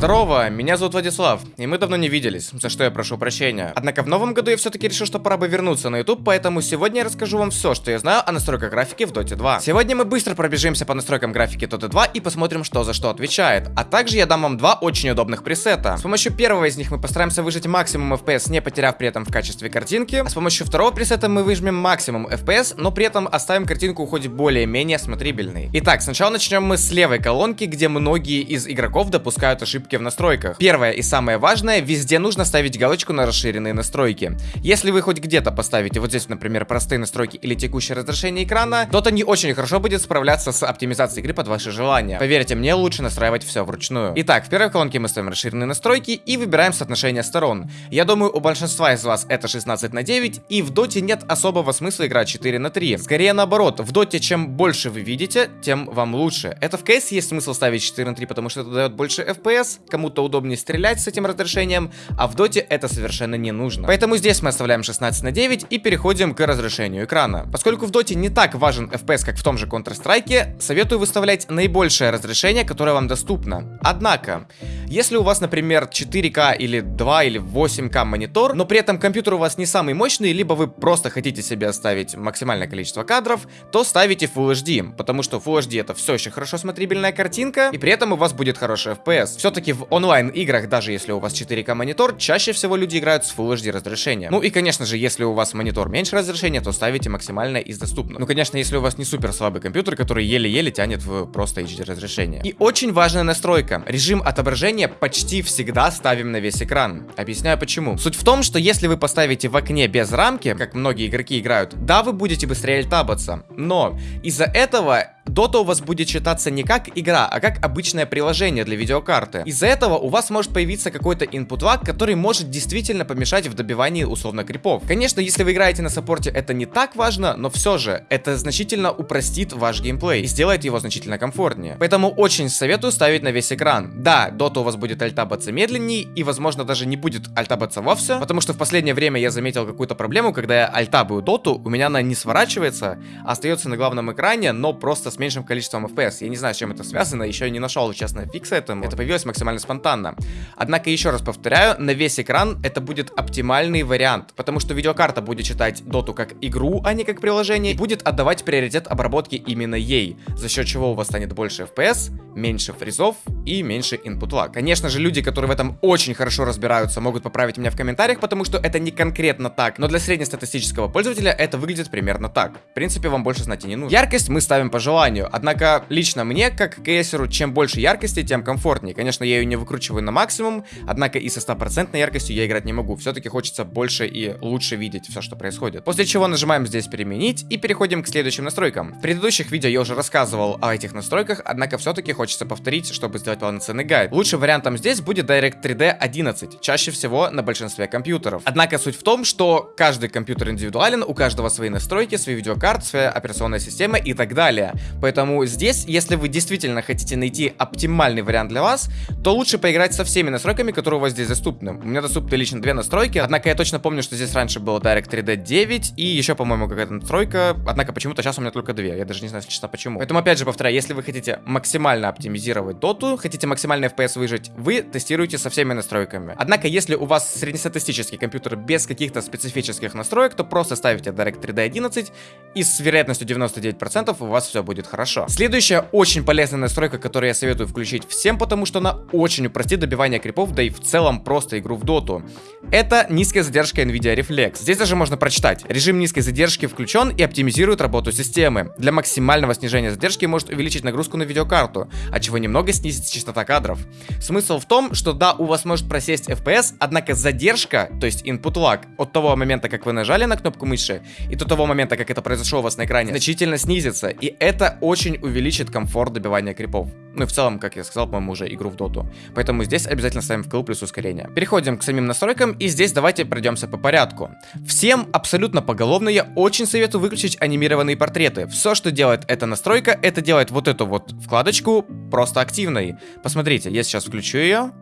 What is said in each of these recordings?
Здорово, меня зовут Владислав, и мы давно не виделись, за что я прошу прощения. Однако в новом году я все-таки решил, что пора бы вернуться на YouTube, поэтому сегодня я расскажу вам все, что я знаю о настройках графики в Dota 2. Сегодня мы быстро пробежимся по настройкам графики Dota 2 и посмотрим, что за что отвечает. А также я дам вам два очень удобных пресета. С помощью первого из них мы постараемся выжать максимум FPS, не потеряв при этом в качестве картинки. А с помощью второго пресета мы выжмем максимум FPS, но при этом оставим картинку хоть более-менее смотрибельной. Итак, сначала начнем мы с левой колонки, где многие из игроков допускают ошибки ошибки в настройках. Первое и самое важное, везде нужно ставить галочку на расширенные настройки. Если вы хоть где-то поставите вот здесь, например, простые настройки или текущее разрешение экрана, то это не очень хорошо будет справляться с оптимизацией игры под ваши желания. Поверьте мне, лучше настраивать все вручную. Итак, в первой колонке мы ставим расширенные настройки и выбираем соотношение сторон. Я думаю, у большинства из вас это 16 на 9, и в доте нет особого смысла играть 4 на 3. Скорее наоборот, в доте чем больше вы видите, тем вам лучше. Это в CS есть смысл ставить 4 на 3, потому что это дает больше FPS, кому-то удобнее стрелять с этим разрешением, а в доте это совершенно не нужно. Поэтому здесь мы оставляем 16 на 9 и переходим к разрешению экрана. Поскольку в доте не так важен FPS, как в том же Counter-Strike, советую выставлять наибольшее разрешение, которое вам доступно. Однако, если у вас, например, 4К или 2 или 8К монитор, но при этом компьютер у вас не самый мощный, либо вы просто хотите себе оставить максимальное количество кадров, то ставите Full HD, потому что Full HD это все еще хорошо смотрибельная картинка, и при этом у вас будет хороший FPS. Все-таки все-таки в онлайн-играх, даже если у вас 4К монитор, чаще всего люди играют с Full HD разрешением. Ну и, конечно же, если у вас монитор меньше разрешения, то ставите максимальное из доступного. Ну, конечно, если у вас не супер слабый компьютер, который еле-еле тянет в просто HD разрешение. И очень важная настройка. Режим отображения почти всегда ставим на весь экран. Объясняю почему. Суть в том, что если вы поставите в окне без рамки, как многие игроки играют, да, вы будете быстрее альтабаться. Но из-за этого Dota у вас будет читаться не как игра, а как обычное приложение для видеокарты. Из-за этого у вас может появиться какой-то input lag, который может действительно помешать в добивании условно крипов. Конечно, если вы играете на саппорте, это не так важно, но все же, это значительно упростит ваш геймплей и сделает его значительно комфортнее. Поэтому очень советую ставить на весь экран. Да, Dota у вас будет альтабаться медленнее и, возможно, даже не будет альтабаться вовсе, потому что в последнее время я заметил какую-то проблему, когда я альтабую Доту, у меня она не сворачивается, а остается на главном экране, но просто с меньшим количеством FPS. Я не знаю, с чем это связано, еще не нашел, честно, фикса этому. Это появилось максимально спонтанно. Однако, еще раз повторяю, на весь экран это будет оптимальный вариант, потому что видеокарта будет читать доту как игру, а не как приложение, и будет отдавать приоритет обработке именно ей, за счет чего у вас станет больше FPS, меньше фризов и меньше input lag. Конечно же, люди, которые в этом очень хорошо разбираются, могут поправить меня в комментариях, потому что это не конкретно так, но для среднестатистического пользователя это выглядит примерно так. В принципе, вам больше знать и не нужно. Яркость мы ставим по желанию, однако лично мне, как кейсеру, чем больше яркости, тем комфортнее. Конечно, я ее не выкручиваю на максимум, однако и со стопроцентной яркостью я играть не могу. Все-таки хочется больше и лучше видеть все, что происходит. После чего нажимаем здесь переменить и переходим к следующим настройкам. В предыдущих видео я уже рассказывал о этих настройках, однако все-таки хочется повторить, чтобы сделать полноценный гайд. Лучшим вариантом здесь будет Direct 3D 11, чаще всего на большинстве компьютеров. Однако суть в том, что каждый компьютер индивидуален, у каждого свои настройки, свои видеокарты, своя операционная система и так далее. Поэтому здесь, если вы действительно хотите найти оптимальный вариант для вас, то лучше поиграть со всеми настройками, которые у вас здесь доступны. У меня доступны лично две настройки, однако я точно помню, что здесь раньше было Direct 3D 9 и еще, по-моему, какая-то настройка, однако почему-то сейчас у меня только две, я даже не знаю, честно, почему. Поэтому, опять же, повторяю, если вы хотите максимально оптимизировать доту, хотите максимальный FPS выжить, вы тестируете со всеми настройками. Однако, если у вас среднестатистический компьютер без каких-то специфических настроек, то просто ставите Direct 3D 11 и с вероятностью 99% у вас все будет хорошо. Следующая очень полезная настройка, которую я советую включить всем, потому что она очень упростит добивание крипов, да и в целом просто игру в доту. Это низкая задержка NVIDIA Reflex. Здесь даже можно прочитать. Режим низкой задержки включен и оптимизирует работу системы. Для максимального снижения задержки может увеличить нагрузку на видеокарту, от чего немного снизится частота кадров. Смысл в том, что да, у вас может просесть FPS, однако задержка, то есть input lag, от того момента, как вы нажали на кнопку мыши, и до того момента, как это произошло у вас на экране, значительно снизится, и это очень увеличит комфорт добивания крипов. Ну и в целом, как я сказал, по-моему, уже игру в доту. Поэтому здесь обязательно ставим вкл плюс ускорение. Переходим к самим настройкам, и здесь давайте пройдемся по порядку. Всем абсолютно поголовно я очень советую выключить анимированные портреты. Все, что делает эта настройка, это делает вот эту вот вкладочку просто активной. Посмотрите, я сейчас включу ее.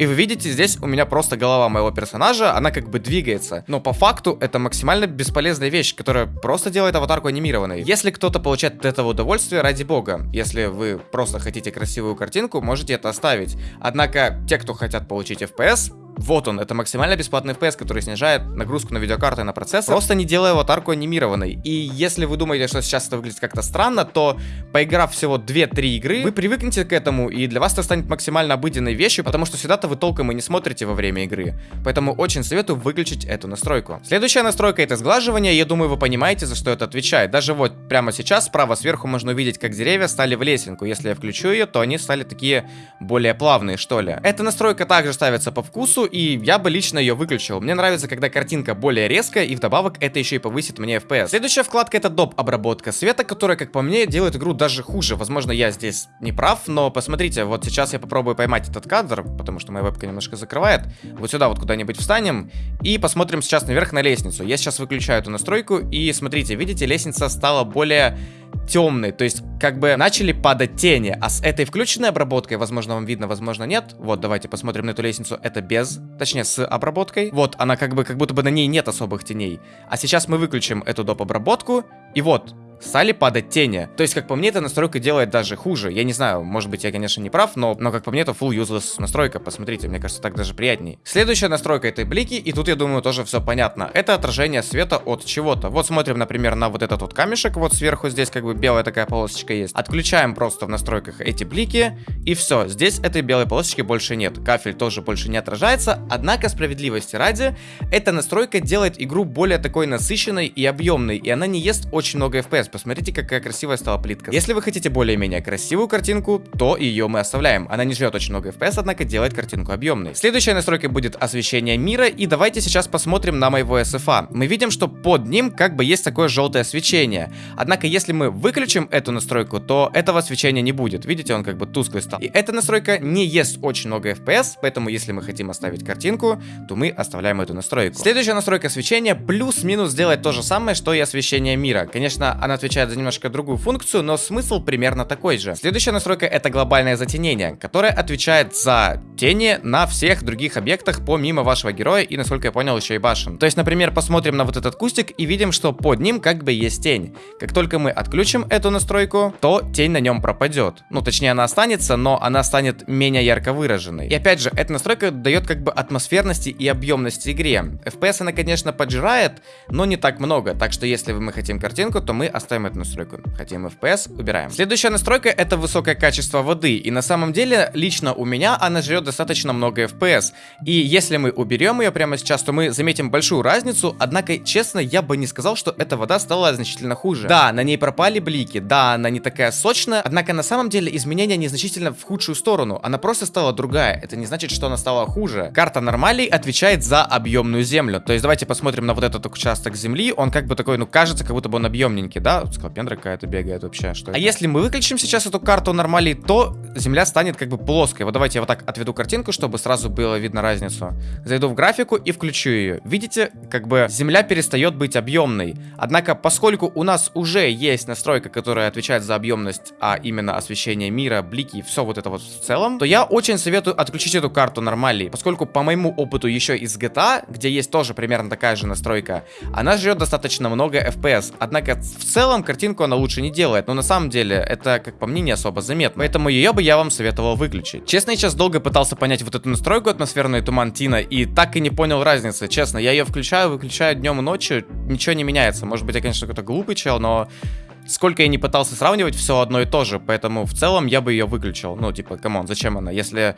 И вы видите, здесь у меня просто голова моего персонажа, она как бы двигается. Но по факту это максимально бесполезная вещь, которая просто делает аватарку анимированной. Если кто-то получает от этого удовольствие, ради бога. Если вы просто хотите красивую картинку, можете это оставить. Однако, те, кто хотят получить FPS, вот он, это максимально бесплатный FPS, который снижает нагрузку на видеокарты и на процессор, просто не делая аватарку анимированной. И если вы думаете, что сейчас это выглядит как-то странно, то поиграв всего 2-3 игры, вы привыкнете к этому, и для вас это станет максимально обыденной вещью, потому что сюда-то вы толком и не смотрите во время игры. Поэтому очень советую выключить эту настройку. Следующая настройка это сглаживание, я думаю, вы понимаете, за что это отвечает. Даже вот прямо сейчас справа сверху можно увидеть, как деревья стали в лесенку. Если я включу ее, то они стали такие более плавные, что ли. Эта настройка также ставится по вкусу, и я бы лично ее выключил. Мне нравится, когда картинка более резкая, и вдобавок это еще и повысит мне FPS. Следующая вкладка это доп. обработка света, которая, как по мне, делает игру даже хуже. Возможно, я здесь не прав, но посмотрите, вот сейчас я попробую поймать этот кадр, потому что моя вебка немножко закрывает. Вот сюда вот куда-нибудь встанем, и посмотрим сейчас наверх на лестницу. Я сейчас выключаю эту настройку, и смотрите, видите, лестница стала более темный, то есть как бы начали падать тени, а с этой включенной обработкой, возможно вам видно, возможно нет, вот давайте посмотрим на эту лестницу, это без, точнее с обработкой, вот она как бы, как будто бы на ней нет особых теней, а сейчас мы выключим эту доп. обработку, и вот, стали падать тени. То есть, как по мне, эта настройка делает даже хуже. Я не знаю, может быть, я, конечно, не прав, но, но как по мне, это full useless настройка. Посмотрите, мне кажется, так даже приятней. Следующая настройка это блики, и тут, я думаю, тоже все понятно. Это отражение света от чего-то. Вот смотрим, например, на вот этот вот камешек, вот сверху здесь как бы белая такая полосочка есть. Отключаем просто в настройках эти блики, и все. Здесь этой белой полосочки больше нет. Кафель тоже больше не отражается, однако справедливости ради, эта настройка делает игру более такой насыщенной и объемной, и она не ест очень много FPS посмотрите, какая красивая стала плитка. Если вы хотите более-менее красивую картинку, то ее мы оставляем. Она не жрет очень много FPS, однако делает картинку объемной. Следующая настройка будет освещение мира, и давайте сейчас посмотрим на моего SFA. Мы видим, что под ним как бы есть такое желтое свечение. Однако, если мы выключим эту настройку, то этого свечения не будет. Видите, он как бы тусклый стал. И эта настройка не ест очень много FPS, поэтому если мы хотим оставить картинку, то мы оставляем эту настройку. Следующая настройка свечения плюс-минус делает то же самое, что и освещение мира. Конечно, она отвечает за немножко другую функцию, но смысл примерно такой же. Следующая настройка это глобальное затенение, которое отвечает за тени на всех других объектах помимо вашего героя и, насколько я понял, еще и башен. То есть, например, посмотрим на вот этот кустик и видим, что под ним как бы есть тень. Как только мы отключим эту настройку, то тень на нем пропадет. Ну, точнее, она останется, но она станет менее ярко выраженной. И опять же, эта настройка дает как бы атмосферности и объемности игре. FPS она, конечно, поджирает, но не так много. Так что, если мы хотим картинку, то мы оставим эту настройку. Хотим FPS, убираем. Следующая настройка это высокое качество воды. И на самом деле, лично у меня она жрет достаточно много FPS. И если мы уберем ее прямо сейчас, то мы заметим большую разницу. Однако, честно, я бы не сказал, что эта вода стала значительно хуже. Да, на ней пропали блики, да, она не такая сочная. Однако, на самом деле, изменения незначительно в худшую сторону. Она просто стала другая. Это не значит, что она стала хуже. Карта нормалей отвечает за объемную землю. То есть, давайте посмотрим на вот этот участок земли. Он как бы такой, ну, кажется, как будто бы он объемненький, да? Скалопендра какая-то бегает вообще. Что а это? если мы выключим сейчас эту карту нормали, то земля станет как бы плоской. Вот давайте я вот так отведу картинку, чтобы сразу было видно разницу. Зайду в графику и включу ее. Видите, как бы земля перестает быть объемной. Однако, поскольку у нас уже есть настройка, которая отвечает за объемность, а именно освещение мира, блики и все вот это вот в целом, то я очень советую отключить эту карту нормали, поскольку по моему опыту еще из GTA, где есть тоже примерно такая же настройка, она жрет достаточно много FPS. Однако в целом картинку она лучше не делает, но на самом деле это, как по мне, не особо заметно. Поэтому ее бы я вам советовал выключить. Честно, я сейчас долго пытался понять вот эту настройку атмосферный туман Тина и так и не понял разницы. Честно, я ее включаю, выключаю днем и ночью, ничего не меняется. Может быть, я, конечно, какой-то глупый чел, но сколько я не пытался сравнивать, все одно и то же, поэтому в целом я бы ее выключил. Ну, типа, come on, зачем она? Если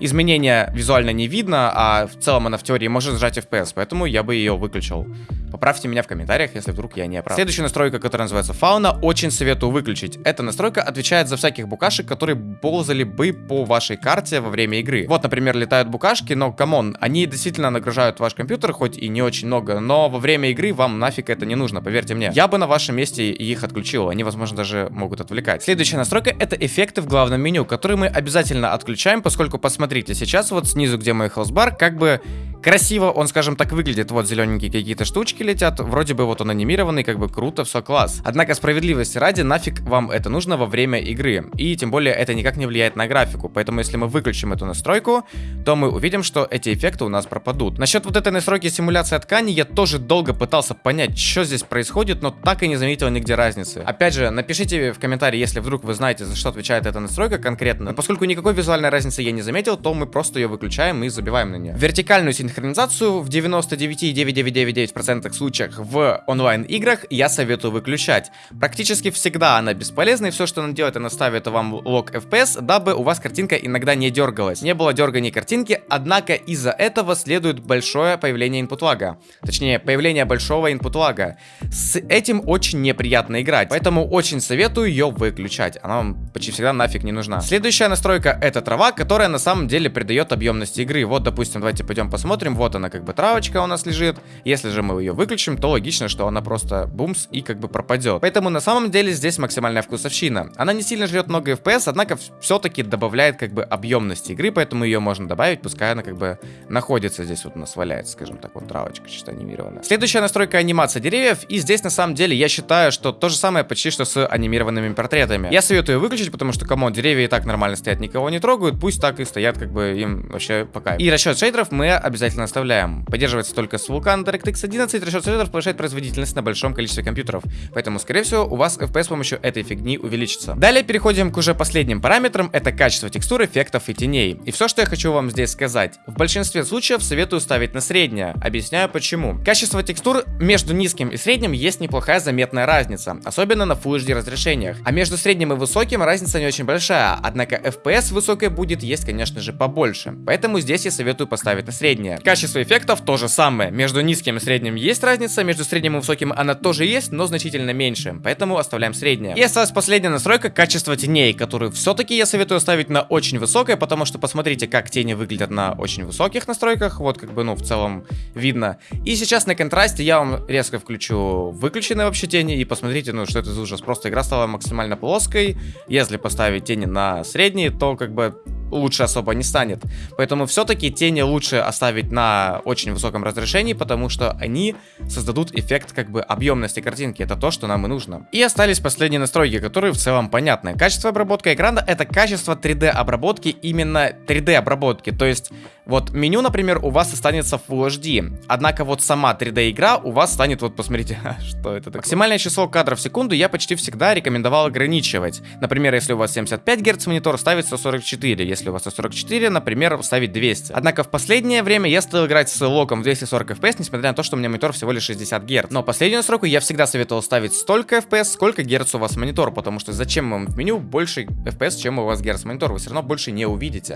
изменения визуально не видно, а в целом она в теории может сжать FPS, поэтому я бы ее выключил. Поправьте меня в комментариях, если вдруг я не прав. Следующая настройка, которая называется фауна, очень советую выключить. Эта настройка отвечает за всяких букашек, которые ползали бы по вашей карте во время игры. Вот, например, летают букашки, но, come on, они действительно нагружают ваш компьютер, хоть и не очень много, но во время игры вам нафиг это не нужно, поверьте мне. Я бы на вашем месте их отключил, они, возможно, даже могут отвлекать. Следующая настройка это эффекты в главном меню, которые мы обязательно отключаем, поскольку, посмотрите, сейчас вот снизу, где мой хелсбар, как бы красиво он, скажем так, выглядит. Вот зелененькие какие-то штучки летят, вроде бы вот он анимированный, как бы круто, все класс. Однако справедливости ради, нафиг вам это нужно во время игры. И тем более это никак не влияет на графику. Поэтому если мы выключим эту настройку, то мы увидим, что эти эффекты у нас пропадут. Насчет вот этой настройки симуляции ткани я тоже долго пытался понять, что здесь происходит, но так и не заметил нигде разницы. Опять же, напишите в комментарии, если вдруг вы знаете, за что отвечает эта настройка конкретно. Но поскольку никакой визуальной разницы я не заметил, то мы просто ее выключаем и забиваем на нее. Вертикальную синхронизацию в 99,9999% случаях в онлайн-играх я советую выключать. Практически всегда она бесполезна, и все, что она делает, она ставит вам лог FPS, дабы у вас картинка иногда не дергалась. Не было дергания картинки, однако из-за этого следует большое появление input лага. Точнее, появление большого input лага. С этим очень неприятно играть, поэтому очень советую ее выключать. Она вам почти всегда нафиг не нужна. Следующая настройка это трава, которая на самом деле придает объемность игры. Вот, допустим, давайте пойдем посмотрим. Вот она, как бы травочка у нас лежит. Если же мы ее выключим, то логично, что она просто бумс и как бы пропадет. Поэтому на самом деле здесь максимальная вкусовщина. Она не сильно жрет много FPS, однако все-таки добавляет как бы объемность игры, поэтому ее можно добавить, пускай она как бы находится здесь вот у нас валяется, скажем так, вот травочка чисто анимированная. Следующая настройка анимация деревьев, и здесь на самом деле я считаю, что то же самое почти что с анимированными портретами. Я советую выключить, потому что, кому деревья и так нормально стоят, никого не трогают, пусть так и стоят, как бы им вообще пока. И расчет шейдеров мы обязательно оставляем. Поддерживается только с Vulkan DirectX 11, расчет шейдеров повышает производительность на большом количестве компьютеров. Поэтому, скорее всего, у вас FPS с помощью этой фигни увеличится. Далее переходим к уже последним параметрам, это качество текстур, эффектов и теней. И все, что я хочу вам здесь сказать. В большинстве случаев советую ставить на среднее. Объясняю почему. Качество текстур между низким и средним есть неплохая заметная разница, особенно на Full HD разрешениях. А между средним и высоким разница не очень большая, однако FPS высокой будет есть, конечно же, побольше. Поэтому здесь я советую поставить на среднее. Качество эффектов то же самое. Между низким и средним есть разница, между средним и высоким она тоже есть, но значительно меньше. Поэтому оставляем среднее. И осталась последняя настройка качества теней, которую все-таки я советую ставить на очень высокое, потому что посмотрите, как тени выглядят на очень высоких настройках. Вот как бы, ну, в целом видно. И сейчас на контрасте я вам резко включу выключенные вообще тени и посмотрите, ну, что это за ужас. Просто игра стала максимально плоской. Если поставить тени на средние, то как бы лучше особо не станет. Поэтому все-таки тени лучше оставить на очень высоком разрешении, потому что они создадут эффект как бы объемности картинки. Это то, что нам и нужно. И остались последние настройки, которые в целом понятны. Качество обработки экрана это качество 3D обработки, именно 3D обработки. То есть вот меню, например, у вас останется Full HD, однако вот сама 3D игра у вас станет, вот посмотрите, что это такое. Максимальное число кадров в секунду я почти всегда рекомендовал ограничивать. Например, если у вас 75 Гц монитор, ставить 144, если у вас 144, например, ставить 200. Однако в последнее время я стал играть с локом в 240 FPS, несмотря на то, что у меня монитор всего лишь 60 Гц. Но последнюю настройку я всегда советовал ставить столько FPS, сколько Гц у вас монитор, потому что зачем вам в меню больше FPS, чем у вас Гц монитор, вы все равно больше не увидите.